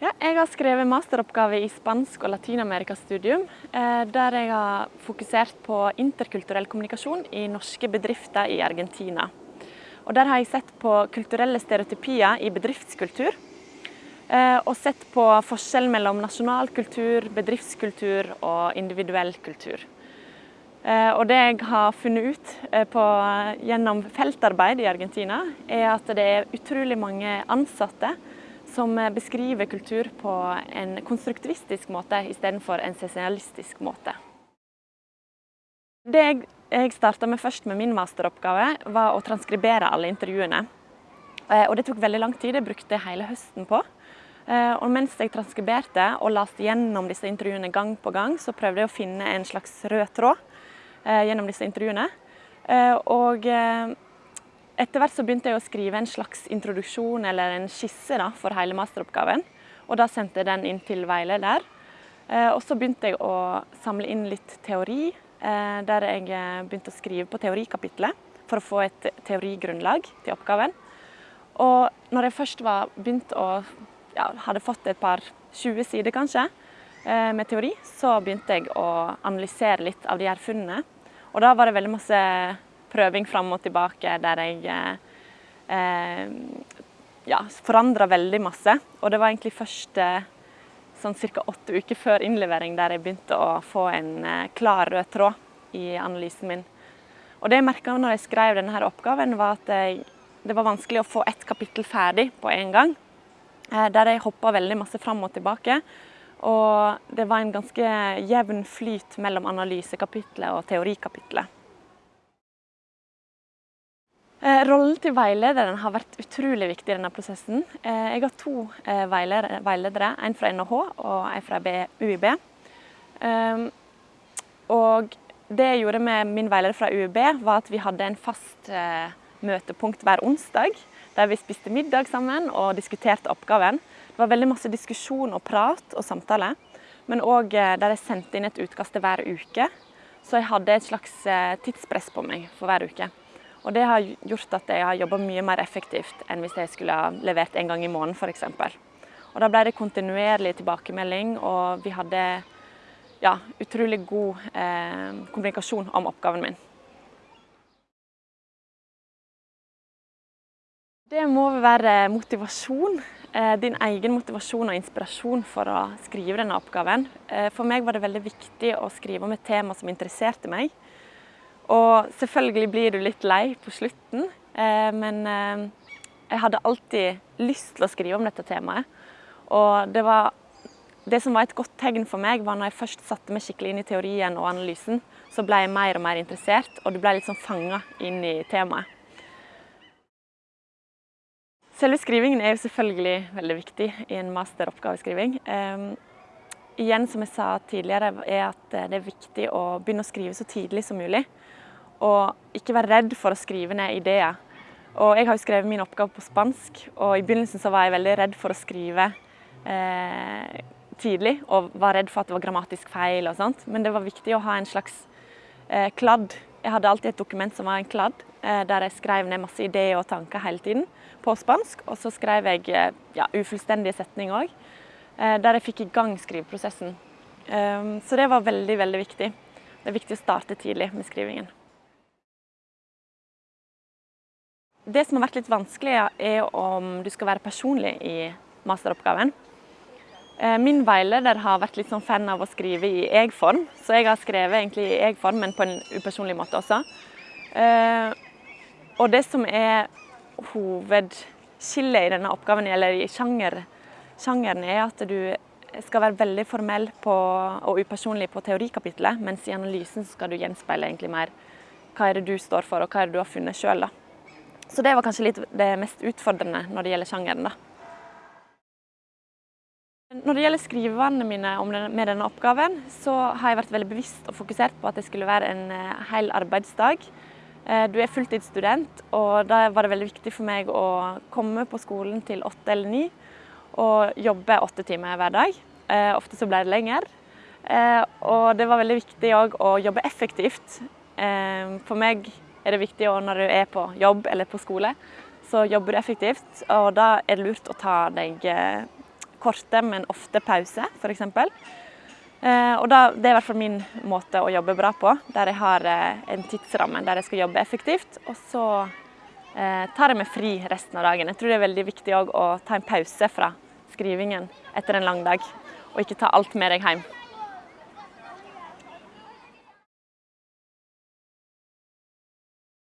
Ja, jeg har skrevet masteroppgave i spansk og latinamerikastudium, eh, der jeg har fokusert på interkulturell kommunikasjon i norske bedrifter i Argentina. Og der har jeg sett på kulturelle stereotypier i bedriftskultur, eh, og sett på forskjellen mellom nasjonal kultur, bedriftskultur og individuell kultur. Eh, og det jeg har funnet ut på, gjennom feltarbeid i Argentina, er at det er utrolig mange ansatte som beskriver kultur på en konstruktivistisk måte istedenfor en sosialistisk måte. Det jeg, starta med først med min masteroppgave, var å transkribere alle intervjuene. Eh, og det tok veldig lang tid, jeg brukte hele høsten på. Eh, og mens jeg transkriberte og leste gjennom disse intervjuene gang på gang, så prøvde jeg å finne en slags rød tråd eh, gjennom disse intervjuene. Og etter hvert så begynte jeg å skrive en slags introduksjon eller en skisse da, for hele masteroppgaven. Og da sendte jeg den inn til veileder. Eh, og så begynte jeg å samle inn litt teori, eh, der jeg eh, begynte å skrive på teorikapitlet for å få et teorigrunnlag til oppgaven. Og når jeg først var begynt å ja, hadde fått et par 20 sider kanskje med teori, så begynte jeg å analysere litt av de her funnene. Og da var det veldig masse prøving fram og tilbake der jeg eh, ja, forandra veldig masse. Og det var egentlig først eh, sånn ca. åtte uker før innlevering der jeg begynte å få en eh, klar rød tråd i analysen min. Og det jeg merka når jeg skrev denne her oppgaven, var at jeg, det var vanskelig å få ett kapittel ferdig på en gang. Eh, der jeg hoppa veldig masse fram og tilbake. Og det var en ganske jevn flyt mellom analysekapitlet og teorikapitlet. Eh, rollen til veilederen har vært utrolig viktig i denne prosessen. Eh, jeg har to eh, veiledere, en fra NHH og en fra UiB. Ehm, og det jeg gjorde med min veileder fra UiB, var at vi hadde en fast møtepunkt hver onsdag, der vi spiste middag sammen og diskuterte oppgaven. Det var veldig masse diskusjon og prat og samtale, men òg der jeg sendte inn et utkast hver uke. Så jeg hadde et slags tidspress på meg for hver uke. Og det har gjort at jeg har jobba mye mer effektivt enn hvis jeg skulle ha levert en gang i måneden f.eks. Og da ble det kontinuerlig tilbakemelding, og vi hadde ja, utrolig god eh, kommunikasjon om oppgaven min. Det må være motivasjon. Eh, din egen motivasjon og inspirasjon for å skrive denne oppgaven. Eh, for meg var det veldig viktig å skrive om et tema som interesserte meg. Og selvfølgelig blir du litt lei på slutten, eh, men eh, jeg hadde alltid lyst til å skrive om dette temaet. Og det, var, det som var et godt tegn for meg, var når jeg først satte meg skikkelig inn i teorien og analysen, så ble jeg mer og mer interessert, og du ble litt sånn fanga inn i temaet. Selve skrivingen er jo selvfølgelig veldig viktig i en masteroppgaveskriving. Igjen, som jeg sa tidligere, er at det er viktig å begynne å skrive så tidlig som mulig. Og ikke være redd for å skrive ned ideer. Og jeg har jo skrevet min oppgave på spansk, og i begynnelsen så var jeg veldig redd for å skrive eh, tidlig. Og var redd for at det var grammatisk feil og sånt. Men det var viktig å ha en slags eh, kladd. Jeg hadde alltid et dokument som var en kladd, eh, der jeg skrev ned masse ideer og tanker hele tiden på spansk. Og så skrev jeg eh, ja, ufullstendige setninger òg, eh, der jeg fikk i gang skriveprosessen. Um, så det var veldig, veldig viktig. Det er viktig å starte tidlig med skrivingen. Det som har vært litt vanskelig, er om du skal være personlig i masteroppgaven. Eh, min veileder har vært litt sånn fan av å skrive i jeg-form, så jeg har skrevet egentlig i jeg-form, men på en upersonlig måte også. Eh, og det som er hovedskillet i denne oppgaven, eller i sjanger, sjangeren, er at du skal være veldig formell på, og upersonlig på teorikapitlet, mens i analysen skal du gjenspeile egentlig mer hva er det du står for, og hva er det du har funnet sjøl. Så det var kanskje litt det mest utfordrende når det gjelder sjangeren. da. Når det gjelder skrivevanene mine med denne oppgaven, så har jeg vært veldig bevisst og fokusert på at det skulle være en eh, hel arbeidsdag. Eh, du er fulltidsstudent, og da var det veldig viktig for meg å komme på skolen til åtte eller ni og jobbe åtte timer hver dag. Eh, ofte så ble det lenger. Og det var veldig viktig òg å jobbe effektivt. For meg er det viktig når du er på jobb eller på skole, så jobber du effektivt. Og da er det lurt å ta deg eh, korte, men ofte pauser, f.eks. Eh, og da, det er i hvert fall min måte å jobbe bra på, der jeg har eh, en tidsramme der jeg skal jobbe effektivt. Og så eh, tar jeg meg fri resten av dagen. Jeg tror det er veldig viktig å ta en pause fra skrivingen etter en lang dag, og ikke ta alt med deg hjem.